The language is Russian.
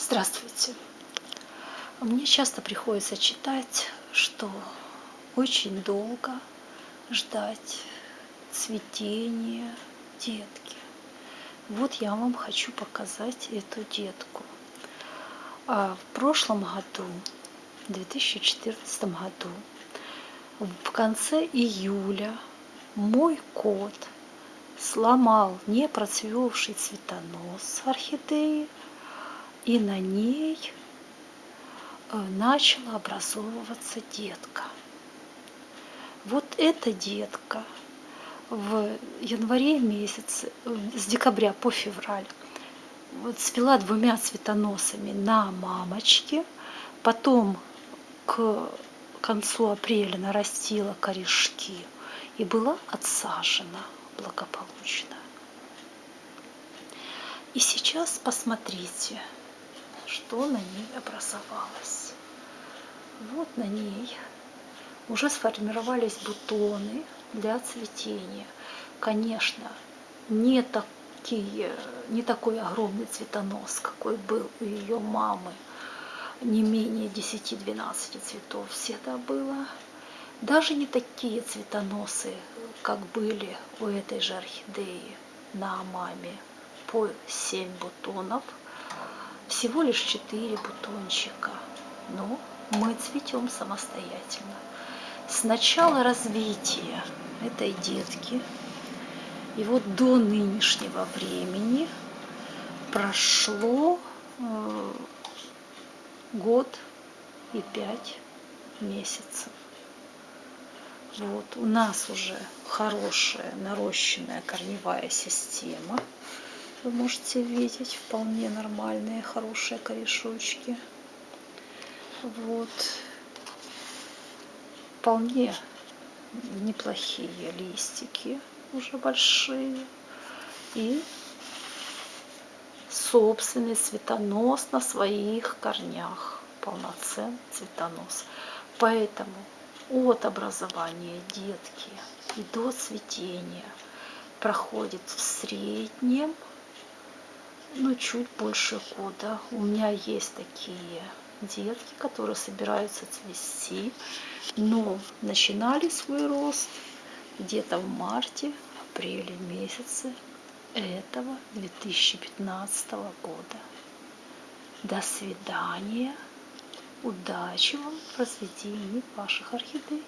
Здравствуйте! Мне часто приходится читать, что очень долго ждать цветения детки. Вот я вам хочу показать эту детку. А в прошлом году, в 2014 году, в конце июля мой кот сломал непроцвевший цветонос орхидеи и на ней э, начала образовываться детка. Вот эта детка в январе месяце, с декабря по февраль, вот цвела двумя цветоносами на мамочке, потом к концу апреля нарастила корешки и была отсажена благополучно. И сейчас посмотрите, что на ней образовалось. Вот на ней уже сформировались бутоны для цветения. Конечно, не такие, не такой огромный цветонос, какой был у ее мамы, не менее 10-12 цветов всегда было. Даже не такие цветоносы, как были у этой же орхидеи на маме, по 7 бутонов – всего лишь 4 бутончика, но мы цветем самостоятельно. С начала развития этой детки и вот до нынешнего времени прошло э, год и пять месяцев. Вот, у нас уже хорошая нарощенная корневая система вы можете видеть вполне нормальные, хорошие корешочки. Вот. Вполне неплохие листики, уже большие. И собственный цветонос на своих корнях. Полноценный цветонос. Поэтому от образования детки и до цветения проходит в среднем ну, чуть больше года. У меня есть такие детки, которые собираются цвести, но начинали свой рост где-то в марте, апреле месяце этого 2015 года. До свидания. Удачи вам в разведении ваших орхидей.